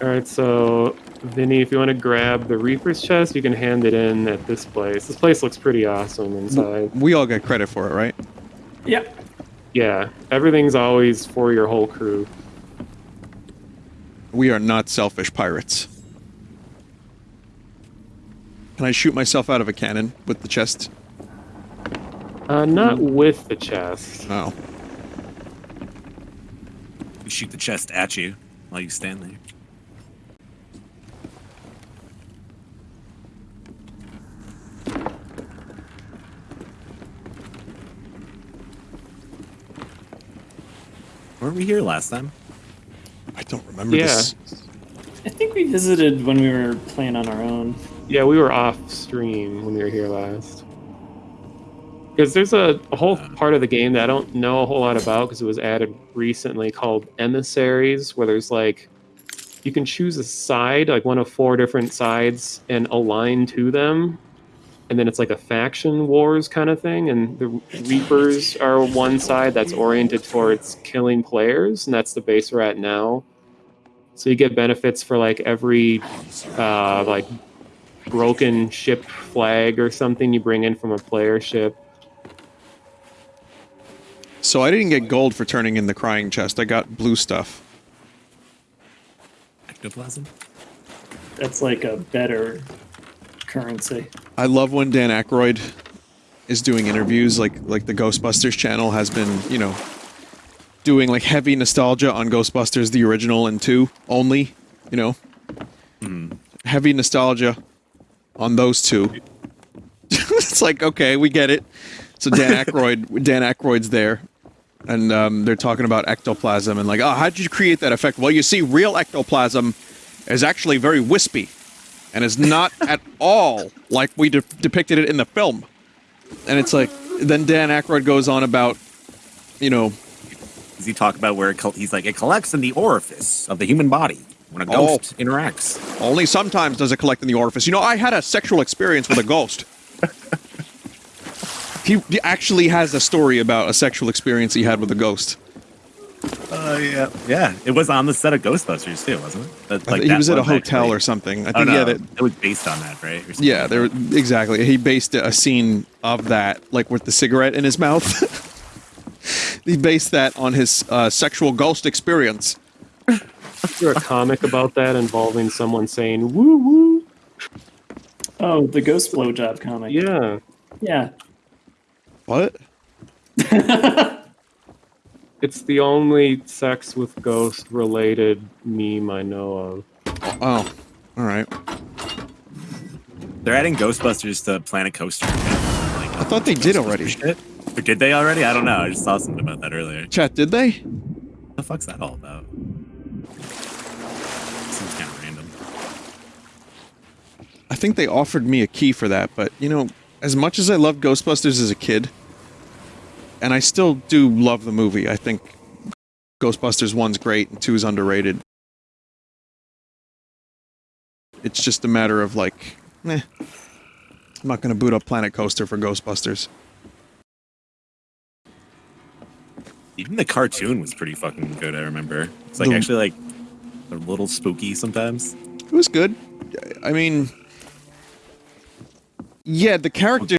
All right, so Vinny, if you want to grab the Reaper's chest, you can hand it in at this place. This place looks pretty awesome inside. We all get credit for it, right? Yep. Yeah, everything's always for your whole crew. We are not selfish pirates. Can I shoot myself out of a cannon with the chest? Uh, not with the chest. Oh. We shoot the chest at you while you stand there. Weren't we here last time? I don't remember Yeah. this. I think we visited when we were playing on our own. Yeah, we were off stream when we were here last. Because there's a, a whole uh. part of the game that I don't know a whole lot about because it was added recently called emissaries, where there's like you can choose a side, like one of four different sides, and align to them. And then it's like a faction wars kind of thing. And the Reapers are one side that's oriented towards killing players, and that's the base we're at now. So you get benefits for like every uh, like broken ship flag or something you bring in from a player ship. So I didn't get gold for turning in the crying chest. I got blue stuff. Ectoplasm? That's like a better currency. I love when Dan Aykroyd is doing interviews, like like the Ghostbusters channel has been, you know, doing like heavy nostalgia on Ghostbusters the original and two only, you know, heavy nostalgia on those two. it's like okay, we get it. So Dan Aykroyd, Dan Aykroyd's there, and um, they're talking about ectoplasm and like, oh, how did you create that effect? Well, you see, real ectoplasm is actually very wispy and is not at all like we de- depicted it in the film. And it's like, then Dan Aykroyd goes on about, you know, Does he talk about where it col- he's like, it collects in the orifice of the human body when a Oh. ghost interacts? only sometimes does it collect in the orifice. You know, I had a sexual experience with a ghost. he, he actually has a story about a sexual experience he had with a ghost. Oh, yeah. Yeah. It was on the set of Ghostbusters, too, wasn't it? That- I like thi- he was at a hotel actually. or something. I Oh, think no. he had it. It was based on that, right? Or Yeah, there that. exactly. He based a scene of that, like with the cigarette in his mouth. he based that on his uh, sexual ghost experience. Is there a comic about that involving someone saying woo woo? Oh, the ghost blowjob comic. Yeah. Yeah. What? It's the only sex with ghost related meme I know of. Oh, all right. They're adding Ghostbusters to Planet Coaster. Like, I thought they did already. shit. Or did they already? I don't know. I just saw something about that earlier. What Chat, did they? the fuck's that all about? Seems kind of random. I think they offered me a key for that, but you know, as much as I loved Ghostbusters as a kid, and I still do love the movie, I think Ghostbusters 1's great and 2 is underrated. It's just a matter of like, eh. I'm not gonna boot up Planet Coaster for Ghostbusters. Even the cartoon was pretty fucking good. I remember. It's like The- actually like a little spooky sometimes. It was good. I mean, yeah, the character